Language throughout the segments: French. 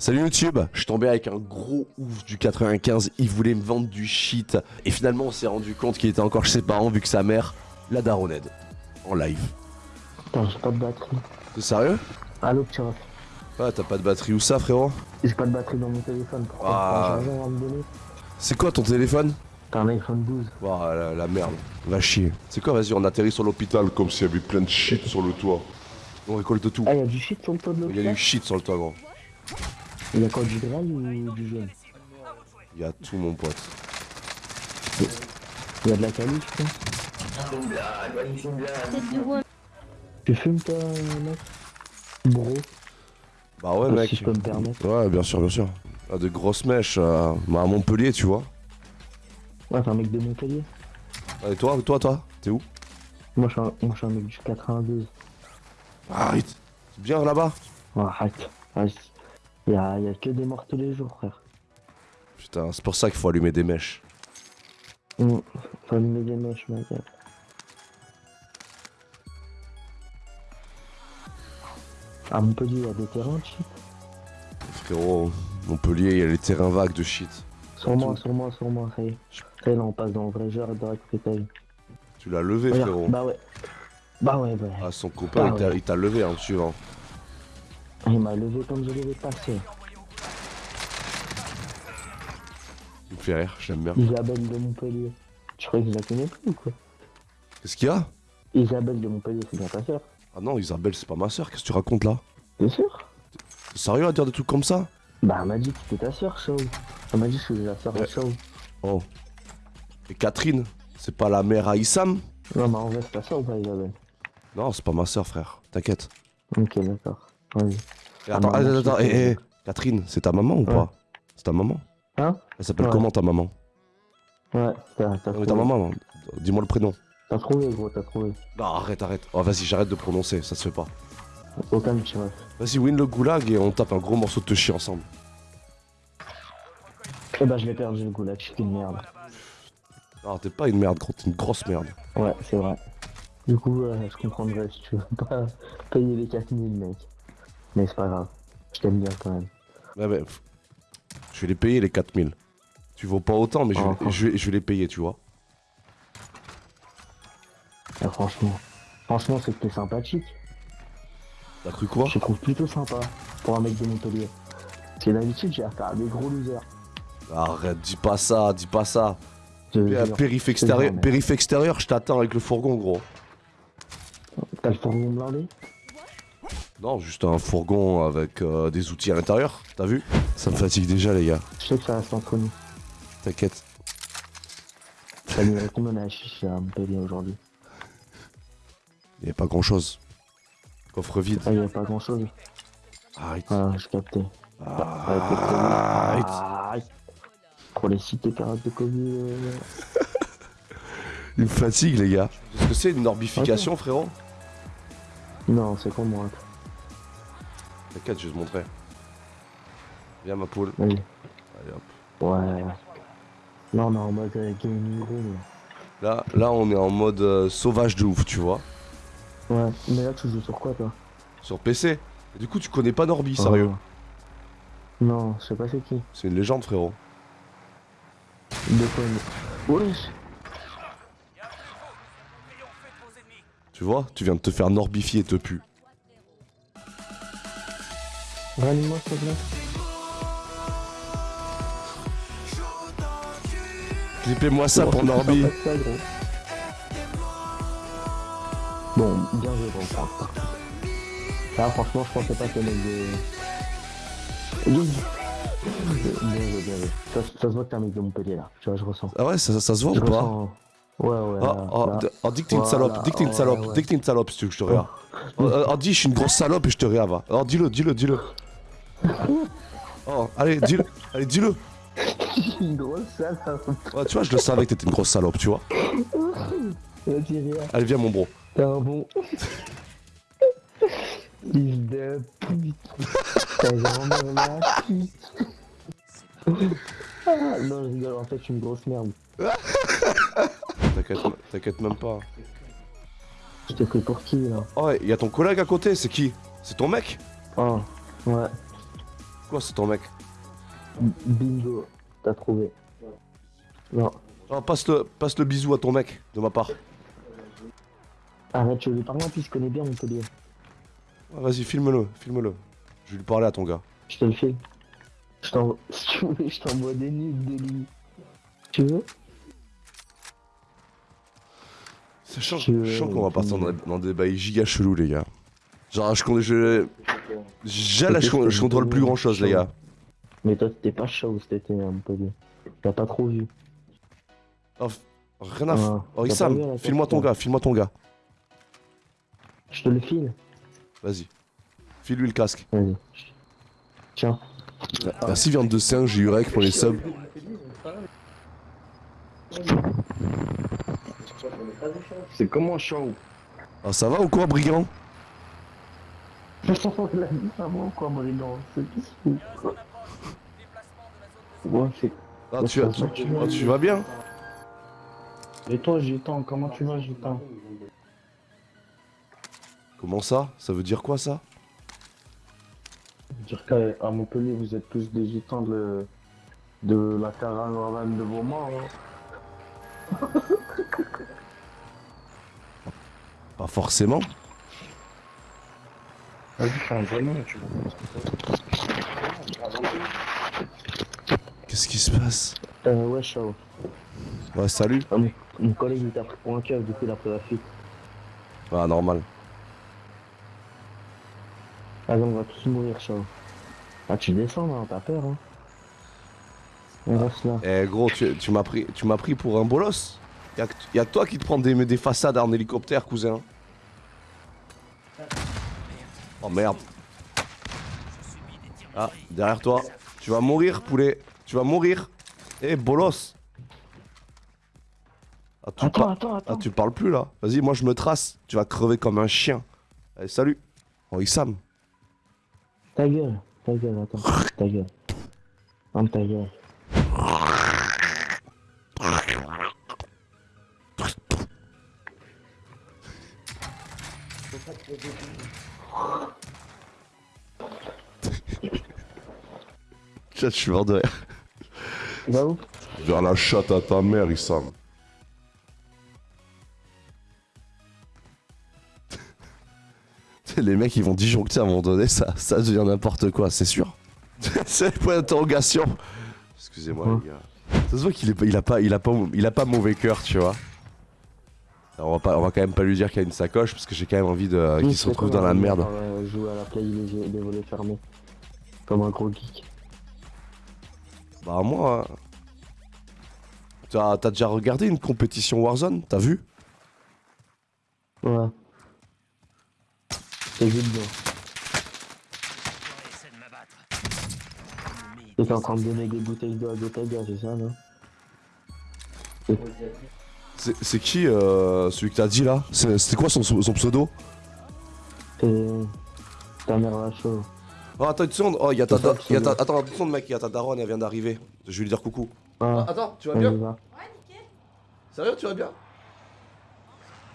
Salut YouTube, je suis tombé avec un gros ouf du 95, il voulait me vendre du shit. Et finalement on s'est rendu compte qu'il était encore chez ses parents vu que sa mère l'a daronade. En live. Putain, j'ai pas de batterie. T'es sérieux? Allo, petit ref. Ouais, t'as pas de batterie ou ça frérot? J'ai pas de batterie dans mon téléphone. Pourquoi Ah. T'as un argent à me donner C'est quoi ton téléphone? T'as un iPhone 12. Oh la, la merde, va chier. C'est quoi vas-y on atterrit sur l'hôpital Comme s'il y avait plein de shit sur le toit. On récolte tout. Ah, y'a du shit sur le toit de Il y a l'hôpital? du shit sur le toit gros. Il y a quoi, du graal ou du jaune Il y a tout mon pote. Il y a de la calice, putain. Tu fumes, toi, mec Bro, Bah ouais mec. si je peux me permettre. Ouais bien sûr bien sûr. Ah, de grosses mèches euh, bah, à Montpellier tu vois. Ouais, t'es un mec de Montpellier. Et toi, toi, toi, t'es où? Moi, je suis un, moi, je suis un mec du 92. Arrête C'est bien là-bas? Ouais, arrête. Il y a, que des morts tous les jours, frère. Putain, c'est pour ça qu'il faut allumer des mèches. Mmh. Faut allumer des mèches, mec. À Montpellier, il y a des terrains de shit. Frérot, Montpellier, il y a les terrains vagues de shit. Sur moi, sur moi, sur moi, ça y est. Ça y est, là, on passe dans le vrai raconter ta vie. Tu l'as levé, frérot. Bah ouais. Bah ouais, ouais. Ah, son copain, Ah il t'a- ouais. il t'a levé en suivant. Il m'a levé comme je l'avais passé. Il me fait rire, j'aime bien. Isabelle de Montpellier. Tu croyais que je la connais plus ou quoi? Qu'est-ce qu'il y a? Isabelle de Montpellier, c'est bien ta sœur. Ah non, Isabelle, c'est pas ma soeur, qu'est-ce que tu racontes là? T'es sûr T'es sérieux à dire des trucs comme ça? Bah, elle m'a dit que c'était ta sœur, Shaw. Elle m'a dit que c'était la sœur de. Shaw. Oh. Et Catherine, c'est pas la mère à Issam? Non, mais en vrai, c'est ta sœur ou pas, Isabelle? Non, c'est pas ma soeur, frère. T'inquiète. Ok, d'accord. Vas-y. Attends, Ah, attends, attends, hé, hé, Catherine, c'est ta maman ou Ouais. pas? C'est ta maman Hein? Elle s'appelle Ouais. comment ta maman? Ouais, t'as mais trouvé. ta maman, dis-moi le prénom. T'as trouvé, gros, t'as trouvé. Non, arrête, arrête. Oh, vas-y, j'arrête de prononcer, ça se fait pas. Aucun petit ref. Vas-y, win le goulag et on tape un gros morceau de touchy ensemble. Eh bah, je l'ai perdu, le goulag, je suis une merde. Non, t'es pas une merde, gros, t'es une grosse merde. Ouais, c'est vrai. Du coup, euh, je comprendrais si tu veux pas payer les 4000, mec. Mais c'est pas grave. Je t'aime bien quand même. Ouais, mais, je vais les payer les 4000. Tu vaux pas autant, mais je vais, Ah. je vais, je vais les payer, tu vois. Ah, franchement. Franchement, c'est que t'es sympathique. T'as cru quoi? Je te trouve plutôt sympa pour un mec de Montpellier. Parce que d'habitude, j'ai affaire à des gros losers. Arrête, dis pas ça, dis pas ça. Périph' extérieur, périph' extérieur, je t'attends avec le fourgon, gros. T'as le fourgon blindé? Non, juste un fourgon avec euh, des outils à l'intérieur, t'as vu? Ça me fatigue déjà, les gars. Je sais que ça reste entre nous. T'inquiète. Mis combien à chiche à Montpellier aujourd'hui Y a pas grand chose. Coffre vide. Ah, il y a pas grand chose. Arrête. Ah, je captais. Arrête. Arrête. Pour les carottes de Covid. euh, Il me fatigue, les gars. Est-ce que c'est une orbification, frérot? Non, c'est con moi. T'inquiète, je vais te montrer. Viens, ma poule. Allez, hop. Ouais. Non, on est en mode euh, gaming room. Là, là, on est en mode euh, sauvage de ouf, tu vois. Ouais. Mais là, tu joues sur quoi, toi? Sur PC. Et du coup, tu connais pas Norby, sérieux? Oh. Non, je sais pas c'est qui. C'est une légende, frérot. De quoi Wesh Tu vois Tu viens de te faire norbifier, te pu. Ranime-moi, s'il te plaît. Clippez-moi ça pour Norby. ça. Bon, bien joué, bon, par. Là, franchement, je pensais pas que le mec de. Bien joué, bien joué. Ça, ça se voit que t'es un mec de Montpellier, là. Tu vois, je ressens. Ah ouais, ça, ça se voit Je ou pas ressens. Ouais, ouais. Oh, oh, là. d- oh, dis que t'es une Voilà, salope, dis que t'es une salope, ouais. dis que t'es une salope si tu veux que je te réa. Oh, dis, je suis une grosse salope et je te réa, va. Oh, dis-le, dis-le, dis-le. Oh, allez, dis-le, allez, dis-le. Une grosse salope. Ouais, tu vois, je le savais que t'étais une grosse salope, tu vois. Rien. Allez, viens, mon bro. T'es un bon. Fils de pute. Ta grand-mère la pute. Ah, non, je rigole, en fait, je suis une grosse merde. T'inquiète, même pas. Je t'ai pris pour qui, là? Oh, il y a ton collègue à côté, c'est qui? C'est ton mec? Oh, ouais. Quoi, c'est ton mec? Bingo, t'as trouvé. Non, Ah, passe le, passe le bisou à ton mec, de ma part. arrête, je lui parler en plus, je connais bien Montpellier. Ah, Vas-y, filme-le, filme-le. Je vais lui parler à ton gars. Je te le file. Je t'envoie, si tu veux, je t'envoie des nudes de lui. Tu veux? Je- chiant qu'on va partir dans, des- dans des bails giga chelous, les gars. Genre, je, con- je, déjà là, je, con- je contrôle plus grand chose, les gars. Mais toi, t'étais pas chaud cet été à Montpellier. T'as pas trop vu. Oh, rien à. Ah, Oh, Issam, file-moi ton gars, file-moi ton gars. Je te le file. Vas-y. File-lui le casque. Vas-y. Tiens. Merci, viande de singe, j'ai eu rec pour les subs. C'est comment chaud Ah, ça va ou quoi, brigand? La vie à moi quoi, Marinon C'est ah, tu, vas- tu, ah, tu vas bien? Et toi, Gitan, comment tu vas, Gitan? Comment ça? Ça veut dire quoi, ça? Dire qu'à Montpellier, vous êtes tous des Gitans de, de la caravane de vos morts. hein. forcément. Vas-y, fais un vrai nom, tu Qu'est-ce qui se passe Euh, ouais, salut. Ah, mon, mon collègue il t'a pris pour un keuf, du coup il a pris la fuite. Ah, normal. Allez, on va tous mourir, Chao. Ah, tu descends là, t'as peur, hein. On reste là. Eh, gros, tu, tu m'as pris, tu m'as pris pour un bolos Y'a que, y a toi qui te prends des, des façades en hélicoptère, cousin. Oh merde. Ah, derrière toi. Tu vas mourir, poulet. Tu vas mourir. Eh, bolos. Ah, tu, Attends, attends, ah, attends. tu parles plus là. Vas-y, moi je me trace. Tu vas crever comme un chien. Allez, salut. Oh, Issam. Ta gueule, ta gueule, attends. ta gueule. Ferme ta gueule. Chat, je suis mort de rire. Va où? Vers la chatte à ta mère, Issam. Les mecs ils vont disjoncter à un moment donné, ça, ça devient n'importe quoi, c'est sûr. c'est le point d'interrogation. Excusez-moi Ouais. les gars. Ça se voit qu'il est, pas- il a pas, il a pas, il a pas mauvais cœur, tu vois. Alors, on va pas, on va quand même pas lui dire qu'il y a une sacoche parce que j'ai quand même envie de, qu'il se retrouve dans la merde. Jouer à la play, les, les volets fermés. Comme un gros geek. Bah moi, hein. t'as, t'as déjà regardé une compétition Warzone, t'as vu? Ouais. C'est vite bien. T'es en train de donner des bouteilles d'eau à Gotaga, c'est ça, non? C'est, qui euh, celui que t'as dit là? C'était quoi son, son pseudo? C'est. Ta mère la chaud. Oh attends une seconde, oh y'a ta, C'est ça, da- y a ta, attends une seconde mec, y'a ta daronne, elle vient d'arriver. Je vais lui dire coucou. Ah, Attends, tu vas bien y va. Sérieux, tu vas bien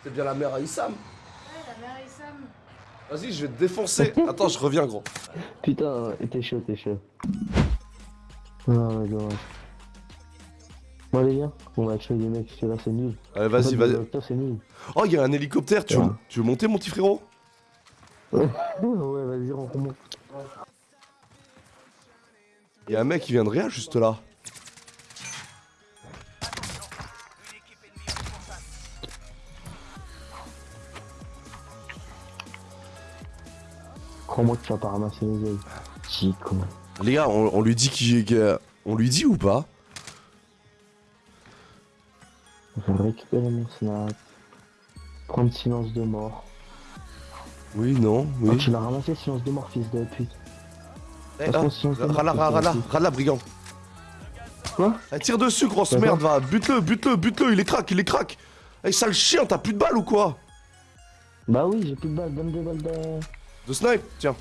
C'est bien la mère à Issam Ouais, la mère Issam. Vas-y, je vais te défoncer. Attends, je reviens, gros. Putain, t'es chaud, t'es chaud. Ah ouais, dommage. Bon les gars, on va tuer les mecs, parce que là c'est nul. Allez, vas-y, vas-y. c'est. Oh, il y a un hélicoptère. Tu veux, Ouais. tu veux monter, mon petit frérot? Ouais, vas-y, on remonte. Il y a un mec qui vient de rien juste là. Crois-moi que tu vas pas ramasser les ailes. Chico. Les gars, on, on lui dit qui, qui- on lui dit ou pas? Je vais récupérer mon snap. Prendre silence de mort. Oui, non, Ah, oui. tu l'as ramassé silence de mort, fils de pute. Eh, ah, Rala, rala, rala, aussi. rala, brigand. Quoi? Eh, tire dessus, grosse merde, va. Bute-le, bute-le, bute-le. Il est crack, il est crack. Eh, sale chien, t'as plus de balles ou quoi? Bah oui, j'ai plus de balles, donne des balles de... De snipe Tiens.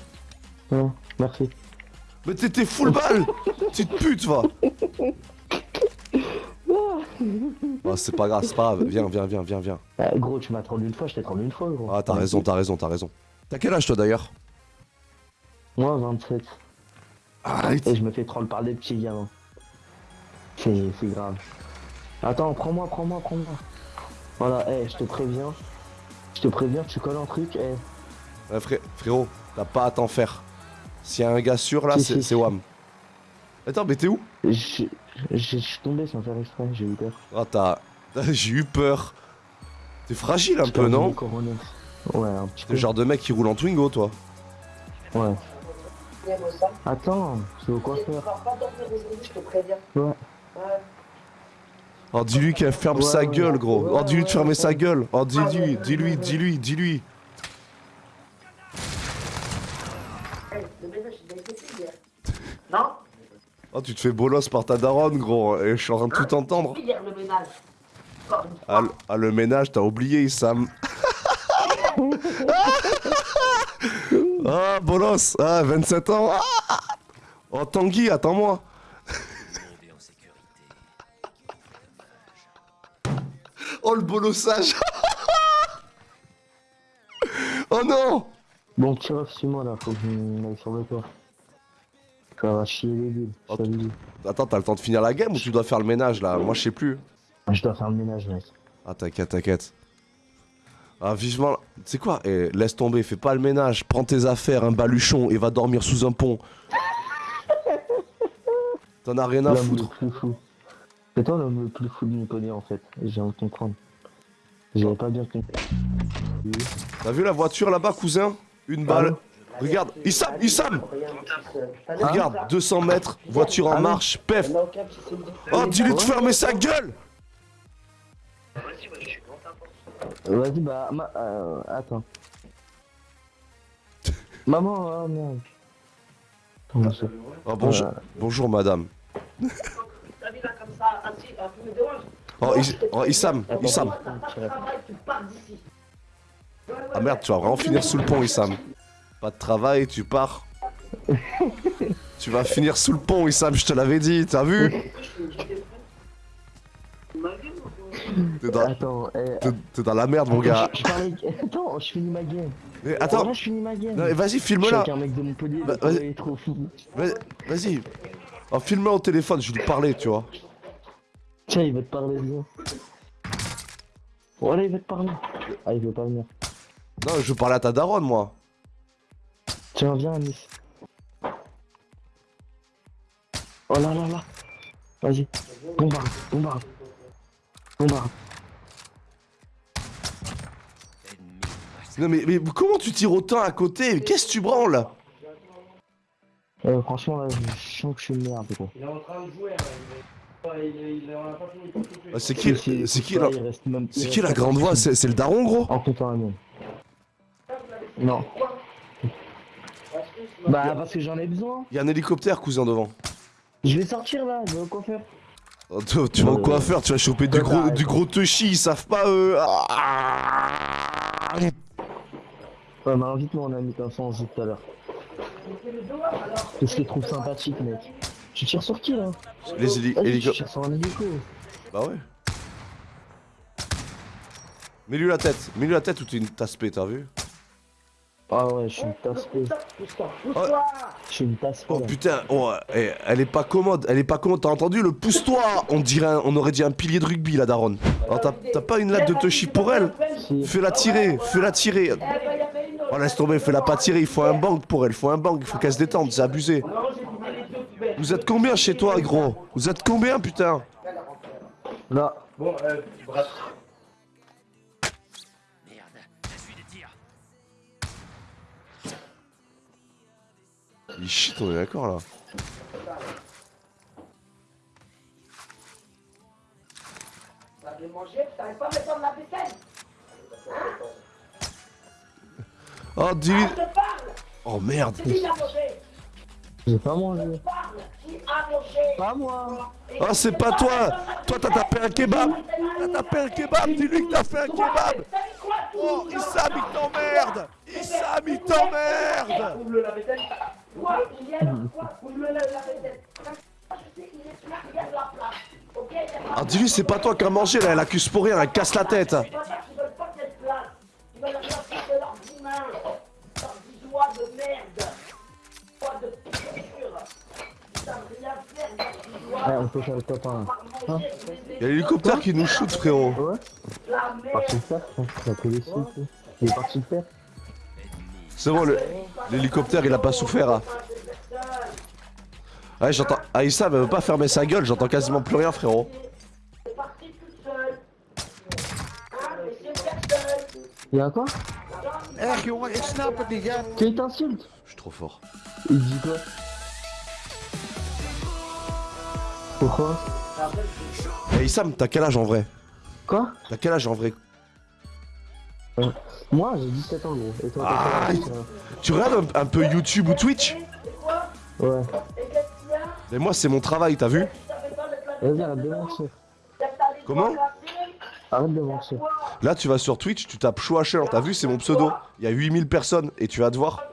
Ouais, merci. Mais t'étais full balle Petite pute, va Ah, c'est pas grave, c'est pas grave. Viens, viens, viens, viens, viens. Ah, gros, tu m'as trollé une fois, je t'ai trollé une fois, gros. Ah, t'as raison, t'as raison, t'as raison. T'as quel âge, toi, d'ailleurs? Moi, 27. Arrête. Et je me fais troll par des petits gamins. C'est grave. Attends, prends-moi, prends-moi, prends-moi. Voilà, eh, je te préviens. Je te préviens, tu colles un truc, eh. Ouais, fré- frérot, t'as pas à t'en faire. S'il y a un gars sûr là, c'est. Wam. Attends, mais t'es où? Je suis tombé sans faire exprès, j'ai eu peur. Ah, t'as. J'ai eu peur. T'es fragile un peu, non? Ouais, un petit peu. le genre de mec qui roule en Twingo, toi. Ouais. Attends, c'est au coiffeur. je te préviens. Ouais. Oh, dis-lui qu'elle ferme Ouais, sa gueule, gros. Oh, dis-lui de fermer sa gueule. Oh, dis-lui, dis-lui, dis-lui, dis-lui. Le ménage, il a été fait hier. Non Oh, tu te fais bolos par ta daronne, gros. Et je suis en train de tout entendre. Hier, le ménage. Encore une Ah, le- ah, le ménage, t'as oublié, Sam. ah, bolos. Ah, 27 ans. Ah. Oh, Tanguy, attends-moi. oh, le bolossage. oh non. Bon, petit ref, suis-moi là, faut que je m'aille sur le toit. Ça va chier les bulles, Oh. Attends, t'as le temps de finir la game ou tu dois faire le ménage là Moi, je sais plus. Je dois faire le ménage, mec. Ah, t'inquiète, t'inquiète. Ah, vivement. Tu sais quoi Eh, Laisse tomber, fais pas le ménage. Prends tes affaires, un baluchon et va dormir sous un pont. T'en as rien à foutre. C'est toi l'homme le plus fou de connaît en fait. J'ai envie de comprendre. J'avais pas bien compris. T'as vu la voiture là-bas, cousin? Une balle. Regarde, Issam, Issam Ah. Regarde, 200 mètres, voiture en Ah marche, pef. Oh, dis-lui de fermer sa gueule Vas-y, bah, ma... euh, attends. Maman, oh merde. Oh, bonjour, bonjour madame. T'as vu là comme ça, assis, tu me déranges Oh, Is- oh, Issam, Issam. Pars d'ici. Ah merde, tu vas vraiment finir sous le pont, Issam. Pas de travail, tu pars. tu vas finir sous le pont, Issam, je te l'avais dit, t'as vu T'es dans, Attends, eh, t'es- t'es dans la merde, mon gars. je, je parlais... Attends, je finis ma game. Mais Attends, attends, je finis ma game. non, mais vas-y, filme-la. Bah, vas-y. Vas-y. Oh, filme-la au téléphone, je vais lui parler, tu vois. Tiens, il veut te parler. Voilà, il veut te parler. Ah, il veut pas venir. Non, je veux parler à ta daronne, moi. Tiens, viens, Anis. Oh là là là. Vas-y. Bombarde, bombarde. Bombarde. Non, mais, mais comment tu tires autant à côté? Qu'est-ce que tu branles? Euh, franchement, là, je sens que je suis une merde, gros. Ah, C'est qui, Si, si, c'est qui, là, la- il reste même- il c'est qui la grande de voix? C'est c'est le daron, gros? En comptant. Non. Bah, parce que j'en ai besoin. Il y a un hélicoptère, cousin, devant. Je vais sortir là, je vais au coiffeur. Oh, Tu, tu vas au Euh, coiffeur, tu vas choper du bah, gros, du gros touchy, ils savent pas, eux. Ah. Ouais, mais invite-moi, on a mis comme ça, on joue tout à l'heure. Qu'est-ce que je trouve sympathique, mec Tu tires sur qui là? Les tu hélicoptères. tires sur un hélico. Bah ouais. Mets-lui la tête, mets-lui la tête ou t'es une t'as vu? Ah ouais, je suis une tasse pousse-toi Je suis une tasse. Oh putain, oh, eh, elle est pas commode, elle est pas commode, t'as entendu le pousse-toi On dirait, un- on aurait dit un pilier de rugby, la daronne. Alors t'as t'as pas une latte de touchy pour elle Si. Fais-la tirer, fais-la tirer. Oh laisse tomber, fais-la pas tirer, il faut un bank pour elle, il faut un bank, il faut qu'elle se détende, c'est abusé. Vous êtes combien chez toi, gros? Vous êtes combien, putain? Là. Il shit, on est d'accord là. Vaisselle. Oh, parle. Oh merde. Qui a mangé J'ai pas mangé. Parle. Qui a mangé Pas moi. Oh, c'est pas toi Toi, t'as tapé un kebab T'as tapé un kebab Dis-lui que t'as fait un kebab Oh, Issam, il t'emmerde Issam, il t'emmerde Ouvre-le la vaisselle. Quoi Il y a quoi Ouvre-le la de Ah, dis-lui, c'est pas toi qui as mangé, là, elle accuse pour rien, elle casse la tête de de de de. Ouais, on peut faire le top 1. Hein Y'a l'hélicoptère qui nous shoot, frérot. Ouais Parti hein. Il est parti le faire. C'est bon, le- l'hélicoptère il a pas souffert. hein. Ouais, j'entends. Aïssa elle veut pas fermer sa gueule, j'entends quasiment plus rien, frérot. C'est parti toute seule. Mais c'est personne. Y'a quoi ja. Qui t'insulte Je suis trop fort. Il dit quoi Pourquoi Hey Sam, t'as quel âge en vrai Quoi T'as quel âge en vrai Moi j'ai 17 ans gros. Et toi Ah, Tu regardes un, un peu YouTube ou Twitch Ouais. Mais moi, c'est mon travail, t'as vu Vas-y arrête de mentir. Comment Arrête de mentir. Là, tu vas sur Twitch, tu tapes Chouacher, t'as vu, c'est mon pseudo. Il y a 8000 personnes et tu vas te voir.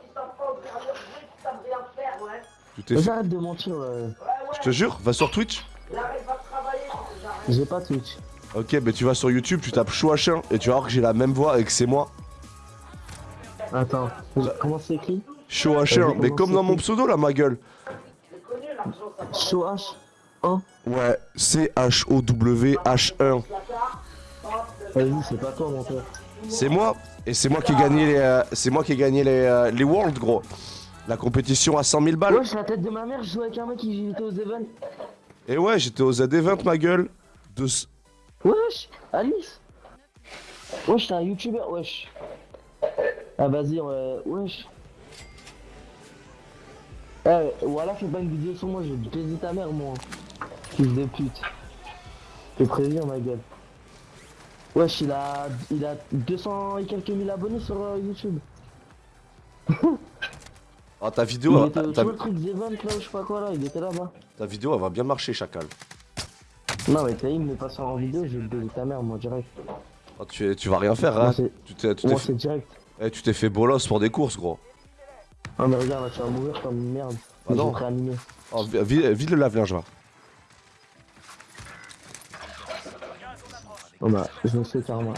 Tu Vas-y arrête de mentir. ouais. Je te jure, va sur Twitch. J'ai pas Twitch. Ok, mais tu vas sur YouTube, tu tapes Chouacher et tu vas voir que j'ai la même voix et que c'est moi. Attends. Comment c'est écrit Chouacher, Vas-y, mais comme dans mon pseudo là, ma gueule. Show H 1 Ouais, C-H-O-W-H-1. Vas-y c'est pas toi mon père. C'est moi. Et c'est moi qui ai gagné les, euh, c'est moi qui ai gagné les, euh, les Worlds, gros. La compétition à 100 000 balles. Wesh la tête de ma mère, je jouais avec un mec qui était aux events. Et ouais, j'étais aux AD20, ma gueule. De... Wesh Alice Wesh t'es un youtubeur, wesh. Ah vas-y, euh, wesh. Eh, voilà, fais pas une vidéo sur moi, je vais baiser ta mère, moi. Fils de pute. Je te préviens, ma gueule. Wesh, il a, il a 200 et quelques mille abonnés sur euh, YouTube. Ah, ta Il vidéo, était ta, sur le truc des ventes, là, ou je sais pas quoi, là, il était là-bas. ta vidéo, elle va bien marcher, chacal. Non, mais il me passe en vidéo, je vais te baiser ta mère, moi, direct. Ah, tu, tu vas rien faire, Moi, hein. Tu t'es Moi, fait, direct. eh, tu t'es fait bolos pour des courses, gros. Ah, mais regarde, là, tu vas mourir comme une merde. Ah non. Je vais te réanimer. Oh, vi- vi- vide le lave-linge, va. Oh bah, je me fais carrément.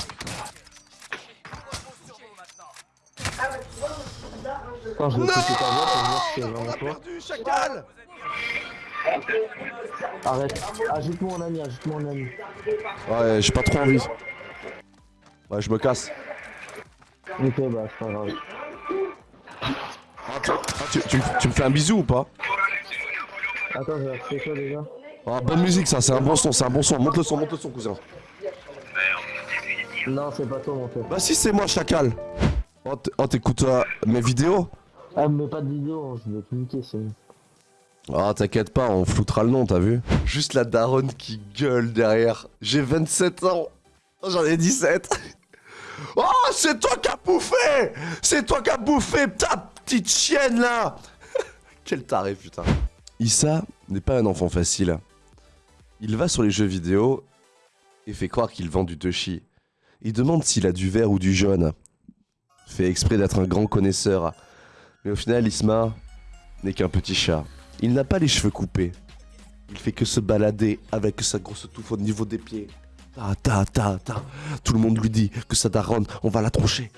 Attends, je c'est vraiment toi. chacal Arrête, ajoute-moi en ami, ajoute-moi en ami. Ouais, j'ai pas trop envie. Ouais, je me casse. Ok, bah, c'est pas grave. Ah, tu, tu me- tu me fais un bisou ou pas? Attends, je vais quoi déjà? Ah, bonne musique, ça, c'est un bon son, c'est un bon son. Monte le son, monte le son, cousin. Non, c'est pas toi, mon pote. Bah, si, c'est moi, chacal. Oh, oh, t'écoutes euh, mes vidéos? Ah, mais pas de vidéo, hein, je vais te niquer, c'est. Ah, t'inquiète pas, on floutera le nom, t'as vu Juste la daronne qui gueule derrière. J'ai 27 ans. J'en ai 17. Oh, c'est toi qui as bouffé C'est toi qui as bouffé ta petite chienne, là Quel taré, putain. Issa n'est pas un enfant facile. Il va sur les jeux vidéo et fait croire qu'il vend du Toshi. Il demande s'il a du vert ou du jaune. Fait exprès d'être un grand connaisseur. Mais au final, Isma n'est qu'un petit chat. Il n'a pas les cheveux coupés. Il fait que se balader avec sa grosse touffe au niveau des pieds. Ta ta ta ta. Tout le monde lui dit que sa daronne, on va la troncher.